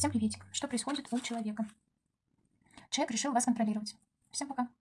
Всем приветик. Что происходит у человека? Человек решил вас контролировать. Всем пока.